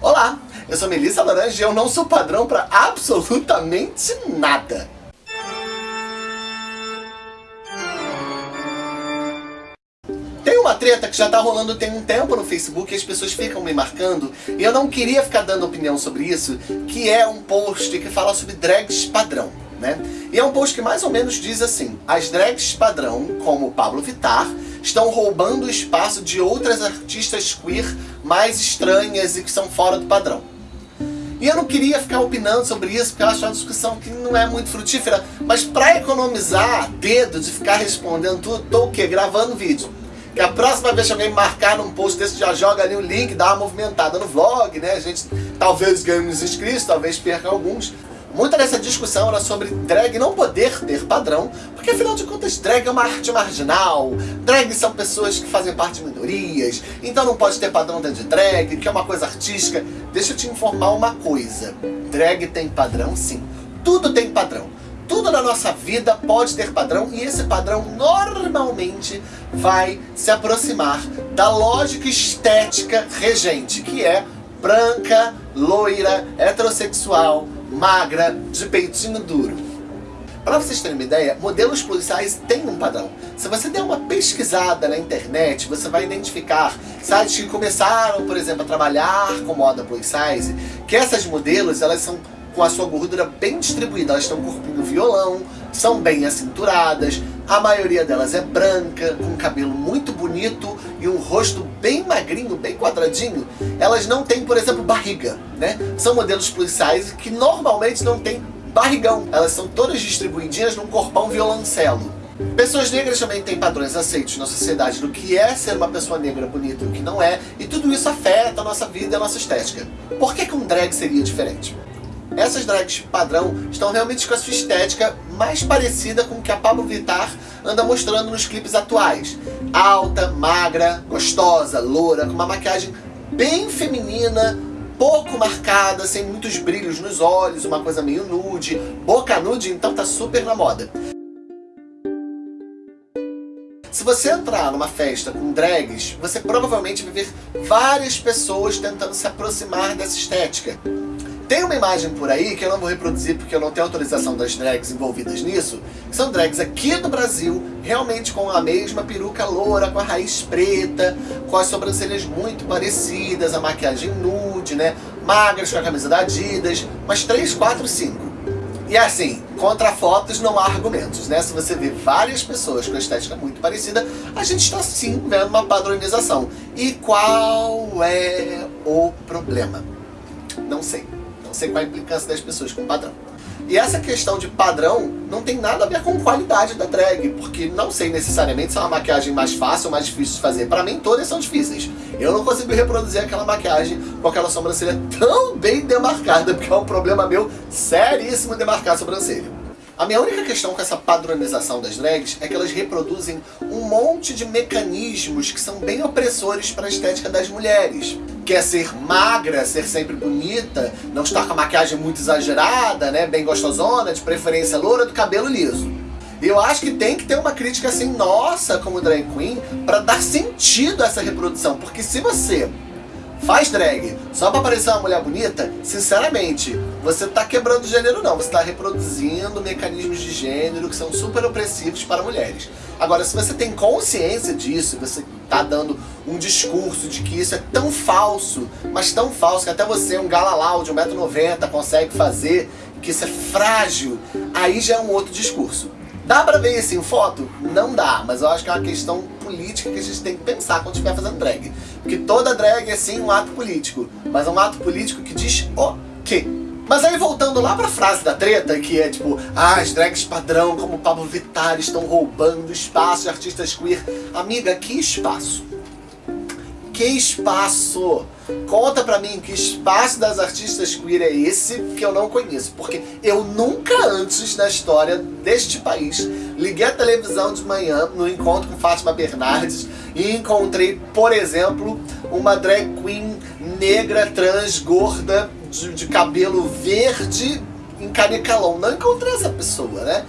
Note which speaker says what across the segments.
Speaker 1: Olá, eu sou Melissa Laranja e eu não sou padrão para absolutamente nada. Tem uma treta que já tá rolando tem um tempo no Facebook e as pessoas ficam me marcando e eu não queria ficar dando opinião sobre isso, que é um post que fala sobre drags padrão. Né? E é um post que mais ou menos diz assim, as drags padrão, como Pablo Vittar, estão roubando o espaço de outras artistas queer mais estranhas e que são fora do padrão. E eu não queria ficar opinando sobre isso, porque eu acho uma discussão que não é muito frutífera, mas para economizar dedo de ficar respondendo tudo, tô o quê? Gravando vídeo. Que a próxima vez que alguém marcar num post desse, já joga ali o link, dá uma movimentada no vlog, né? A gente talvez ganhe uns inscritos, talvez perca alguns. Muita dessa discussão era sobre drag não poder ter padrão, porque afinal de contas drag é uma arte marginal, drag são pessoas que fazem parte de minorias, então não pode ter padrão dentro de drag, que é uma coisa artística. Deixa eu te informar uma coisa, drag tem padrão sim, tudo tem padrão. Tudo na nossa vida pode ter padrão e esse padrão normalmente vai se aproximar da lógica estética regente, que é branca, loira, heterossexual, magra, de peitinho duro. Para vocês terem uma ideia, modelos policiais têm um padrão. Se você der uma pesquisada na internet, você vai identificar sites que começaram, por exemplo, a trabalhar com moda plus size, que essas modelos, elas são com a sua gordura bem distribuída, elas têm um corpinho violão, são bem acinturadas, a maioria delas é branca, com cabelo muito bonito e um rosto bem magrinho, bem quadradinho. Elas não têm, por exemplo, barriga, né? São modelos plus size que normalmente não têm barrigão. Elas são todas distribuidinhas num corpão violoncelo. Pessoas negras também têm padrões aceitos na sociedade do que é ser uma pessoa negra bonita e o que não é, e tudo isso afeta a nossa vida e a nossa estética. Por que, que um drag seria diferente? Essas drags padrão estão realmente com a sua estética mais parecida com o que a Pablo Vittar anda mostrando nos clipes atuais. Alta, magra, gostosa, loura, com uma maquiagem bem feminina, pouco marcada, sem muitos brilhos nos olhos, uma coisa meio nude. Boca nude, então tá super na moda. Se você entrar numa festa com drags, você provavelmente vai ver várias pessoas tentando se aproximar dessa estética. Tem uma imagem por aí, que eu não vou reproduzir porque eu não tenho autorização das drags envolvidas nisso, que são drags aqui do Brasil, realmente com a mesma peruca loura, com a raiz preta, com as sobrancelhas muito parecidas, a maquiagem nude, né? Magras com a camisa da Adidas, mas 3, 4, 5. E assim, contra fotos não há argumentos, né? Se você vê várias pessoas com estética muito parecida, a gente está sim vendo uma padronização. E qual é o problema? Não sei sei qual a implicância das pessoas com padrão. E essa questão de padrão não tem nada a ver com qualidade da drag, porque não sei necessariamente se é uma maquiagem mais fácil ou mais difícil de fazer. Para mim, todas são difíceis. Eu não consigo reproduzir aquela maquiagem com aquela sobrancelha tão bem demarcada, porque é um problema meu seríssimo demarcar a sobrancelha. A minha única questão com essa padronização das drags é que elas reproduzem um monte de mecanismos que são bem opressores para a estética das mulheres. Quer ser magra, ser sempre bonita, não estar com a maquiagem muito exagerada, né, bem gostosona, de preferência loura, do cabelo liso. Eu acho que tem que ter uma crítica assim, nossa, como drag queen, para dar sentido a essa reprodução. Porque se você faz drag só pra parecer uma mulher bonita, sinceramente, você tá quebrando gênero não, você tá reproduzindo mecanismos de gênero que são super opressivos para mulheres. Agora, se você tem consciência disso, você tá dando um discurso de que isso é tão falso, mas tão falso que até você, um galalau de 1,90m, consegue fazer, que isso é frágil, aí já é um outro discurso. Dá pra ver isso em foto? Não dá, mas eu acho que é uma questão política que a gente tem que pensar quando estiver fazendo drag. Porque toda drag é sim um ato político, mas é um ato político que diz o quê? Mas aí voltando lá pra frase da treta, que é tipo, ah, as drags padrão como Pablo Vittar estão roubando espaço de artistas queer. Amiga, que espaço? Que espaço? Conta pra mim que espaço das artistas queer é esse que eu não conheço. Porque eu nunca antes na história deste país liguei a televisão de manhã no encontro com Fátima Bernardes e encontrei, por exemplo, uma drag queen negra, trans, gorda, de, de cabelo verde em canicalão. Não encontrei essa pessoa, né?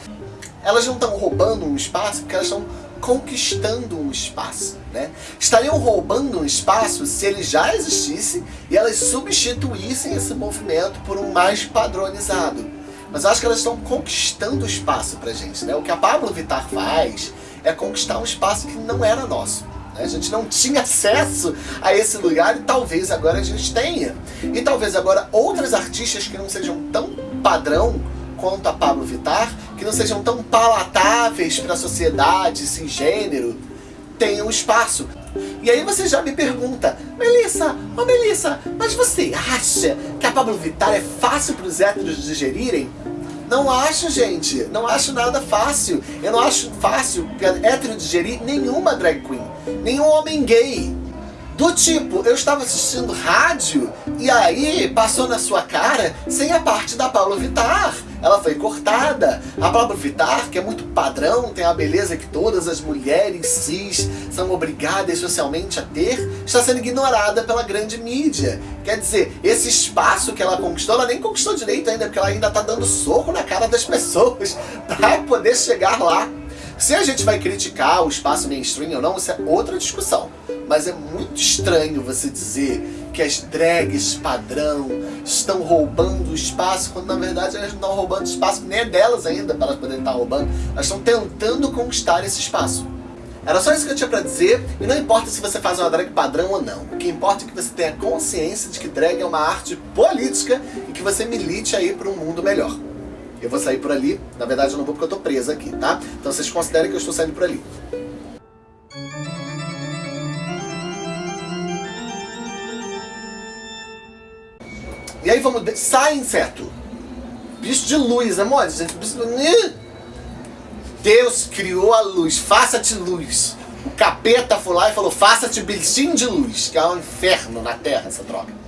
Speaker 1: Elas não estão roubando um espaço porque elas estão conquistando um espaço, né? Estariam roubando um espaço se ele já existisse e elas substituíssem esse movimento por um mais padronizado. Mas eu acho que elas estão conquistando espaço pra gente, né? O que a Pablo Vittar faz é conquistar um espaço que não era nosso. Né? A gente não tinha acesso a esse lugar e talvez agora a gente tenha. E talvez agora outras artistas que não sejam tão padrão quanto a Pablo Vittar, que não sejam tão palatáveis para a sociedade gênero, tenham espaço. E aí você já me pergunta, Melissa, ô oh Melissa, mas você acha que a Pablo Vittar é fácil para os héteros digerirem? Não acho, gente. Não acho nada fácil. Eu não acho fácil hétero digerir nenhuma drag queen. Nenhum homem gay. Do tipo, eu estava assistindo rádio e aí passou na sua cara sem a parte da Pablo Vittar. Ela foi cortada. A Pablo Vittar, que é muito padrão, tem a beleza que todas as mulheres cis são obrigadas socialmente a ter, está sendo ignorada pela grande mídia. Quer dizer, esse espaço que ela conquistou, ela nem conquistou direito ainda, porque ela ainda está dando soco na cara das pessoas para poder chegar lá. Se a gente vai criticar o espaço mainstream ou não, isso é outra discussão. Mas é muito estranho você dizer que as drags padrão estão roubando o espaço, quando na verdade elas não estão roubando espaço, nem é delas ainda para elas poderem estar roubando. Elas estão tentando conquistar esse espaço. Era só isso que eu tinha pra dizer, e não importa se você faz uma drag padrão ou não. O que importa é que você tenha consciência de que drag é uma arte política e que você milite aí para um mundo melhor. Eu vou sair por ali. Na verdade eu não vou porque eu tô presa aqui, tá? Então vocês considerem que eu estou saindo por ali. E aí vamos... Sai, inseto! Bicho de luz, amor. Gente, bicho de... Deus criou a luz. Faça-te luz. O capeta foi lá e falou, faça-te bichinho de luz. Que é um inferno na Terra essa droga.